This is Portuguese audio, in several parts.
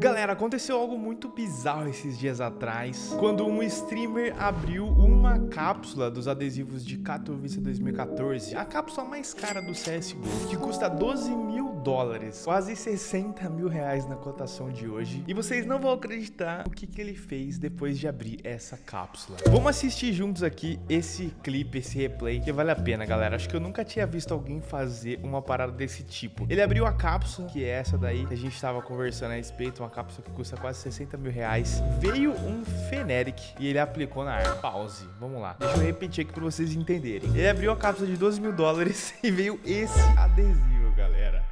Galera, aconteceu algo muito bizarro esses dias atrás, quando um streamer abriu uma cápsula dos adesivos de Katowice 2014, a cápsula mais cara do CSGO, que custa 12 mil dólares, quase 60 mil reais na cotação de hoje, e vocês não vão acreditar o que, que ele fez depois de abrir essa cápsula. Vamos assistir juntos aqui esse clipe, esse replay, que vale a pena, galera. Acho que eu nunca tinha visto alguém fazer uma parada desse tipo. Ele abriu a cápsula, que é essa daí, que a gente tava conversando a respeito, uma cápsula que custa quase 60 mil reais. Veio um Feneric e ele aplicou na arma. Pause. Vamos lá. Deixa eu repetir aqui pra vocês entenderem. Ele abriu a cápsula de 12 mil dólares e veio esse adesivo, galera.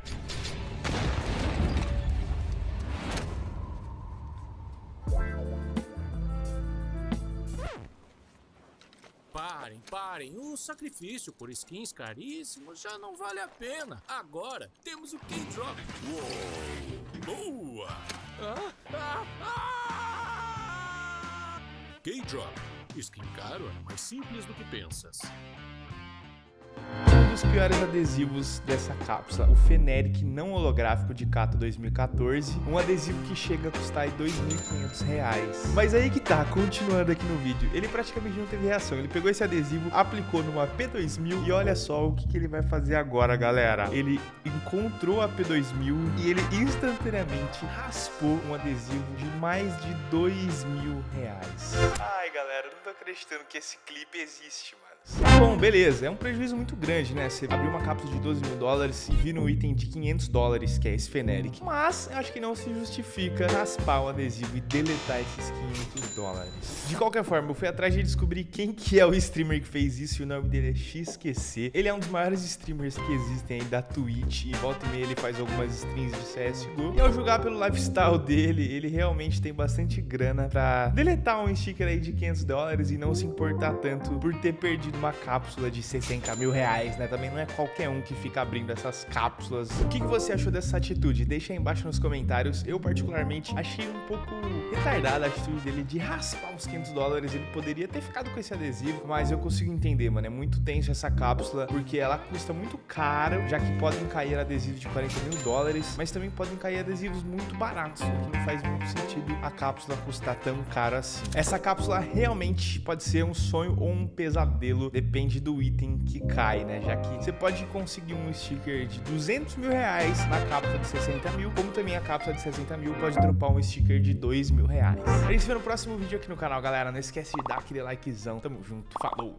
Parem, parem. O sacrifício por skins caríssimos já não vale a pena. Agora temos o K-Drop. Uou! Boa! Ah, ah, ah! K-Drop. Skin caro é mais simples do que pensas dos piores adesivos dessa cápsula, o Feneric não holográfico de Cato 2014, um adesivo que chega a custar R$ 2.500. Mas aí que tá, continuando aqui no vídeo, ele praticamente não teve reação, ele pegou esse adesivo, aplicou numa P2000 e olha só o que, que ele vai fazer agora, galera. Ele encontrou a P2000 e ele instantaneamente raspou um adesivo de mais de mil reais. Ai, galera, não tô acreditando que esse clipe existe, mano. Bom, beleza, é um prejuízo muito grande, né? Você abrir uma cápsula de 12 mil dólares e vir um item de 500 dólares, que é esse Feneric. Mas eu acho que não se justifica raspar o adesivo e deletar esses 500 dólares. De qualquer forma, eu fui atrás de descobrir quem que é o streamer que fez isso e o nome dele é XQC. Ele é um dos maiores streamers que existem aí da Twitch e volta e meia ele faz algumas streams de CSGO. E ao julgar pelo lifestyle dele, ele realmente tem bastante grana pra deletar um sticker aí de 500 dólares e não se importar tanto por ter perdido uma cápsula de 60 mil reais, né? Também não é qualquer um que fica abrindo essas cápsulas. O que, que você achou dessa atitude? Deixa aí embaixo nos comentários. Eu, particularmente, achei um pouco retardada a atitude dele de raspar os 500 dólares. Ele poderia ter ficado com esse adesivo, mas eu consigo entender, mano. É muito tenso essa cápsula, porque ela custa muito caro, já que podem cair adesivos de 40 mil dólares, mas também podem cair adesivos muito baratos, o que não faz muito sentido a cápsula custar tão caro assim. Essa cápsula realmente pode ser um sonho ou um pesadelo depende do item que cai, né? Já que você pode conseguir um sticker de 200 mil reais na cápsula de 60 mil, como também a cápsula de 60 mil pode dropar um sticker de 2 mil reais. A gente se vê no próximo vídeo aqui no canal, galera. Não esquece de dar aquele likezão. Tamo junto, falou!